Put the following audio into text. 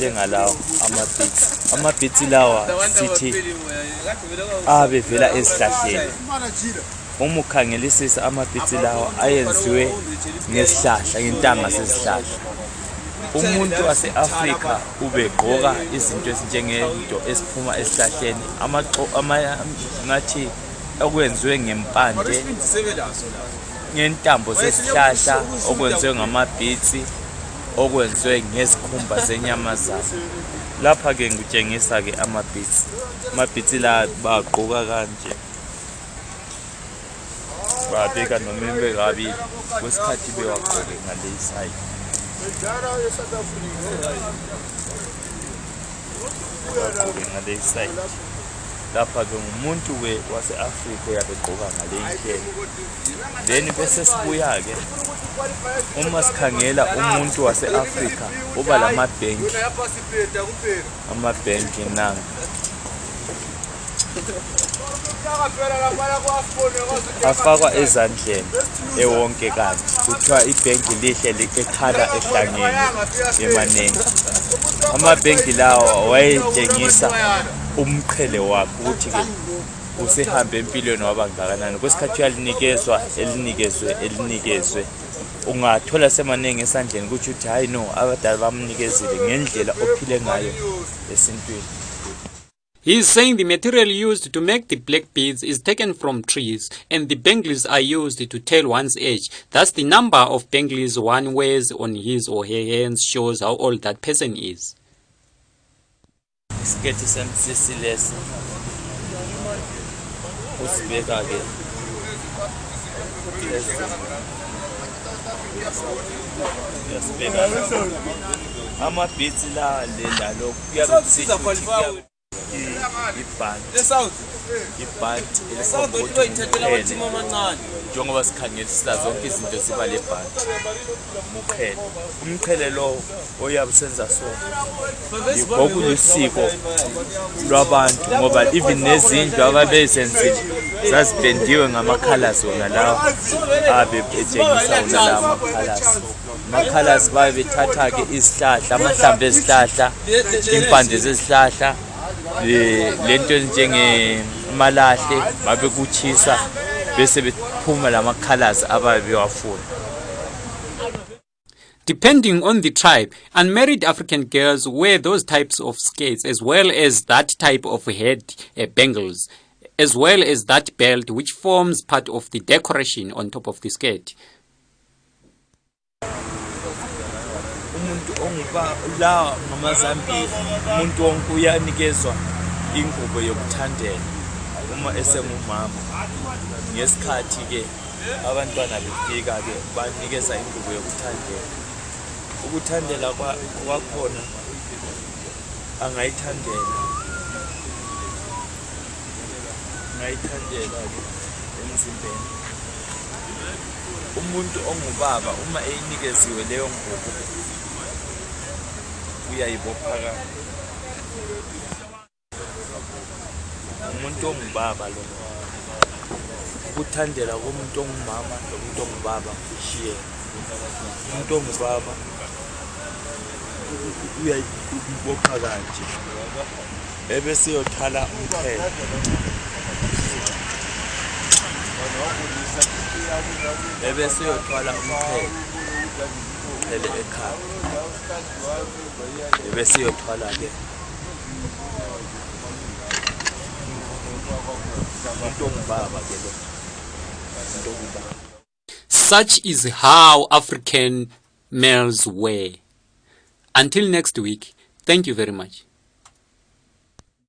njengalawa ama-beats ama-beats lawa sithi abevela ezihlahleni uma ukhangelisisa amabhithi lawa ayenziwe ngesihlahla ngentanga sezihlahla umuntu wase-afrika ubegqoka izinto ezinjengento esiphuma esihlahleni ngathi okwenziwe ngempande ngentambo zesihlahla okwenziwe ngamabhitsi okwenziwe ngezikhumba zenyamazana lapha-ke ngitshengisa-ke amabhitsi amabhitsi la bagquka kanje babika noma imbe kabili kwesikhathi bewagqoke ngaleyisayide bagqoke ngaleyisayide lapha-ke ngumuntu-ke wase-afrika uyabegqoka ngale ndlela then bese sibuya-ke uma sikhangela umuntu wase-afrika uba la mabhenki amabhenki nanga afakwa ezandleni ewonke kanti kuthiwa ibhenki lihle ekhala ehlangene emaningi amabhenki lawa wayetshengisa umqhele wakhe ukuthi-ke usehambe empilweni wabangakanani kwesikhathi uyalinikezwa elinikezwe elinikezwe ungathola semaningi esandleni kutho ukuthi hhayi no abadala bamnikezile ngendlela ophile ngayo esintwini He is saying the material used to make the black beads is taken from trees and the bangles are used to tell one's age. Thus the number of bangles one wears on his or her hands shows how old that person is. ibhati elisobotoenene njengoba sikhangelisa zonke izinto ziba le bhati muqhele umqhele lo oyabusenza sona yigoku lusiko lwabantu ngoba even nezindlu ababezenzile zazipendiwe ngamakhalas wona lawa abebetshengisa wona lawa amakhalas amakhalasi baye bethatha-ke izihlahla amahlamba ezihlahla impande zezihlahla lento bese bephuma Depending on the tribe, unmarried African girls wear those types of skirts as well as that type of head uh, bangles, as well as that belt which forms part of the decoration on top of the skirt. umuntu la ngamaZambia umuntu wonke uyanikezwa ingubo yokuthandela uma esengumama ngesikhathi-ke abantwana befika-ke banikeza ingubo yokuthandela ukuthandela kwakhona angayithandela angayithandela-ke emzimbeni umuntu ongubaba uma eyinikeziwe leyo ngubo uyayibophakala umuntu ongubaba lo ukuthandela komuntu ongumama lomuntu ongubaba kushiyena umuntu ongubaba uyayibopha kanje ebe seyothala umthelo ebe seyothwala umthelo phele ekhaya ke Such is how African males were. Until next week, thank you very much.